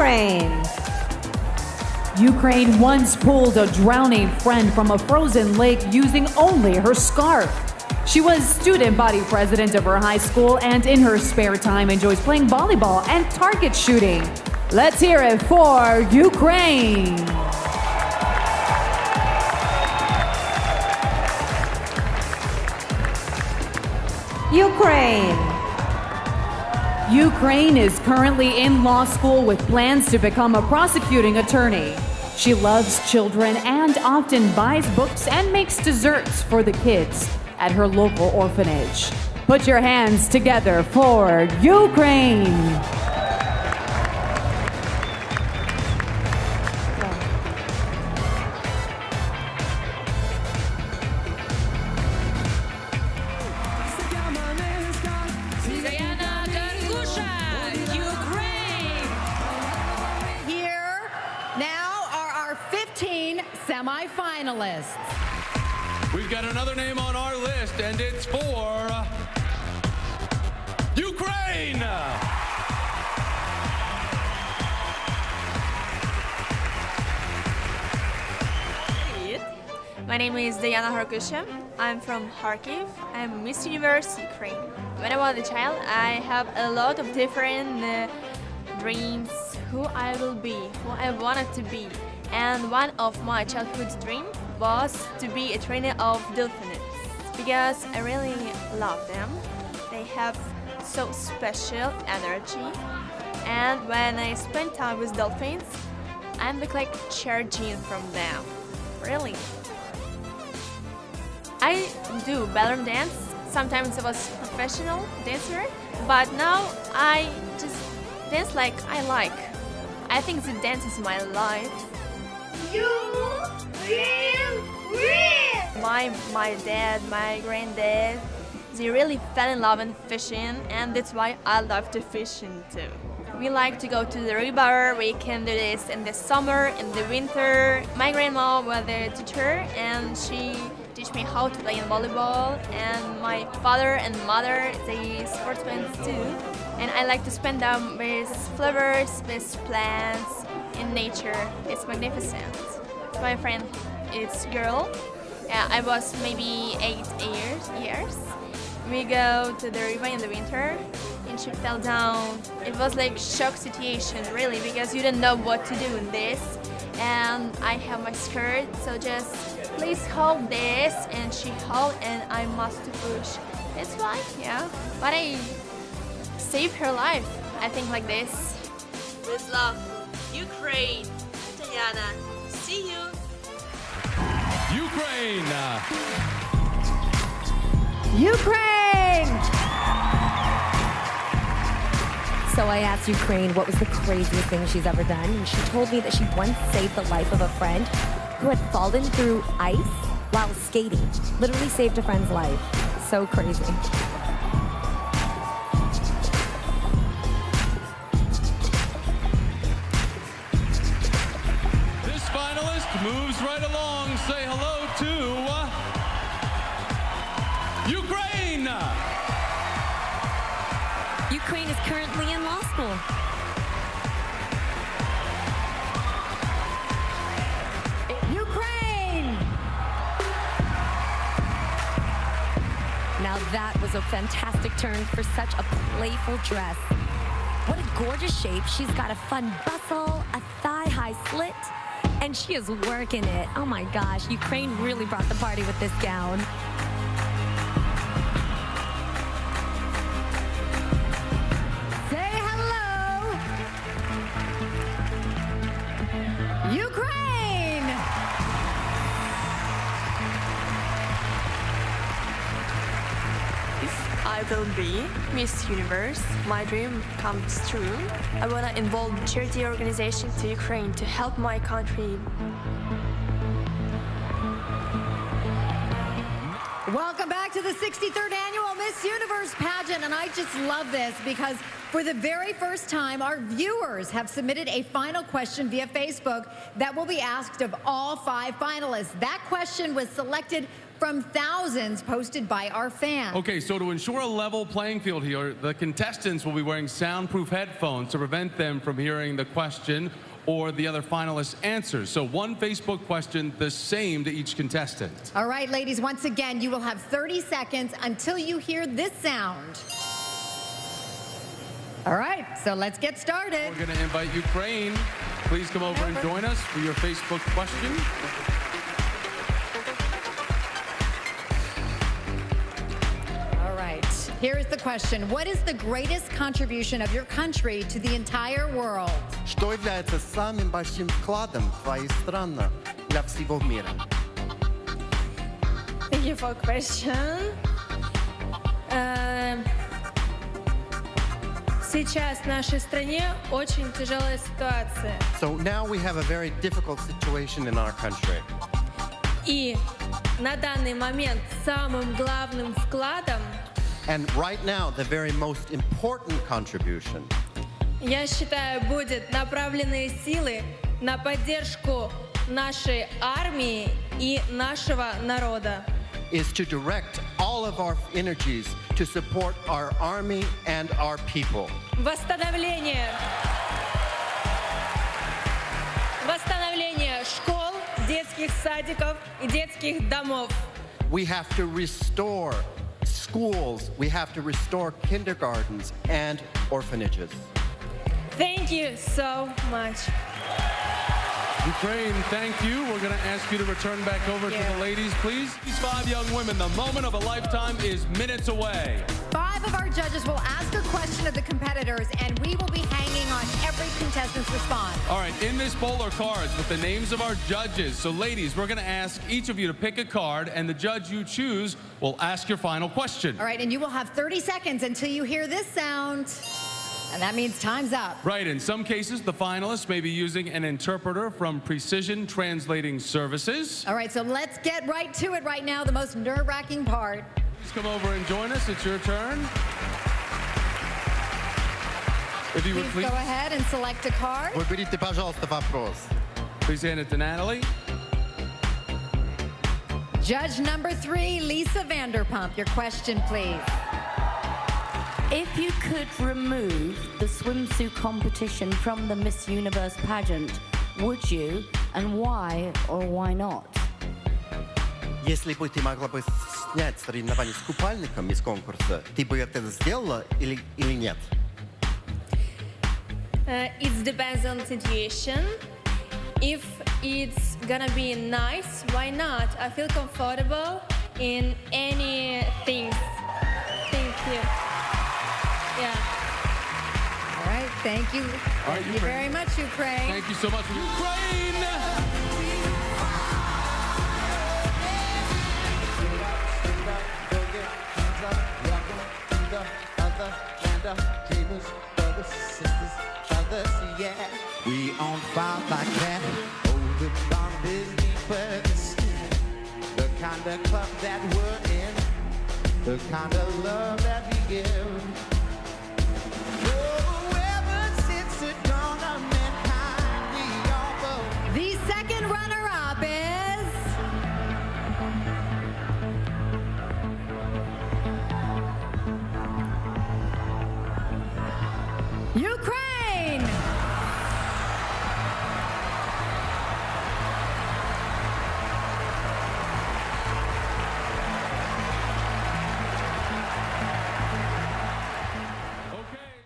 Ukraine. Ukraine once pulled a drowning friend from a frozen lake using only her scarf. She was student body president of her high school and in her spare time enjoys playing volleyball and target shooting. Let's hear it for Ukraine. Ukraine. Ukraine is currently in law school with plans to become a prosecuting attorney. She loves children and often buys books and makes desserts for the kids at her local orphanage. Put your hands together for Ukraine. 15 semifinalists. We've got another name on our list, and it's for Ukraine. My name is Diana Harkusha. I'm from Kharkiv. I'm Miss Universe Ukraine. When I was a child, I have a lot of different uh, dreams who I will be, who I wanted to be. And one of my childhood dreams was to be a trainer of dolphins because I really love them. They have so special energy. And when I spend time with dolphins, I'm like charging from them. Really. I do balloon dance. Sometimes I was professional dancer, but now I just dance like I like. I think the dance is my life. You will win! My my dad, my granddad, they really fell in love in fishing, and that's why I love to fishing too. We like to go to the river. We can do this in the summer, in the winter. My grandma was a teacher, and she teach me how to play in volleyball. And my father and mother, they sportsmen too. And I like to spend them with flowers, with plants, in nature. It's magnificent. My friend is girl. Yeah, I was maybe eight years. Years. We go to the river in the winter, and she fell down. It was like shock situation, really, because you didn't know what to do in this. And I have my skirt, so just please hold this, and she held, and I must push. It's fine, yeah. But I saved her life. I think like this. With love, Ukraine. Diana, see you. Ukraine. Ukraine! So I asked Ukraine what was the craziest thing she's ever done, and she told me that she once saved the life of a friend who had fallen through ice while skating. Literally saved a friend's life. So crazy. Moves right along. Say hello to uh, Ukraine. Ukraine is currently in law school. Ukraine! Now that was a fantastic turn for such a playful dress. What a gorgeous shape. She's got a fun bustle, a thigh-high slit, and she is working it. Oh my gosh, Ukraine really brought the party with this gown. I will be Miss Universe, my dream comes true. I want to involve charity organization to Ukraine to help my country. Welcome back to the 63rd Annual Miss Universe pageant, and I just love this because for the very first time, our viewers have submitted a final question via Facebook that will be asked of all five finalists. That question was selected from thousands posted by our fans. Okay, so to ensure a level playing field here, the contestants will be wearing soundproof headphones to prevent them from hearing the question or the other finalists' answers. So one Facebook question, the same to each contestant. All right, ladies, once again, you will have 30 seconds until you hear this sound. All right, so let's get started. We're going to invite Ukraine. Please come over and join us for your Facebook question. here is the question. What is the greatest contribution of your country to the entire world? Что является самым большим вкладом твоей страны для всего мира? Thank you for question. Эм, Сейчас в нашей стране очень тяжелая ситуация. So now we have a very difficult situation in our country. И на данный момент самым главным вкладом And right now, the very most important contribution я считаю, будет направленные силы на поддержку нашей армии и нашего народа. is to direct all of our energies to support our army and our people. Восстановление. Восстановление школ, детских садиков и детских домов. We have to restore schools, we have to restore kindergartens and orphanages. Thank you so much. Ukraine, thank you. We're going to ask you to return back over to the ladies, please. These five young women, the moment of a lifetime is minutes away. Five of our judges will ask a question of the competitors, and we will be hanging on every contestant's response. All right, in this bowl are cards with the names of our judges. So, ladies, we're going to ask each of you to pick a card, and the judge you choose will ask your final question. All right, and you will have 30 seconds until you hear this sound. And that means time's up. Right, in some cases, the finalists may be using an interpreter from Precision Translating Services. All right, so let's get right to it right now, the most nerve wracking part. Please come over and join us. It's your turn. If you would Please please, go ahead and select a card. Выберите, пожалуйста, вопрос. please hand it to Natalie. Judge number three, Lisa Vanderpump. Your question, please. If you could remove the swimsuit competition from the Miss Universe pageant, would you? And why or why not? Если бы ты могла бы снять соревнования с купальником из конкурса, ты бы это сделала или, или нет? Uh, it depends on situation. If it's gonna be nice, why not? I feel comfortable in any things. Thank you. Yeah. All right, thank you. All right, thank you Ukraine. very much, Ukraine. Thank you so much. Ukraine! the kind of love that we give. Second runner-up is Ukraine!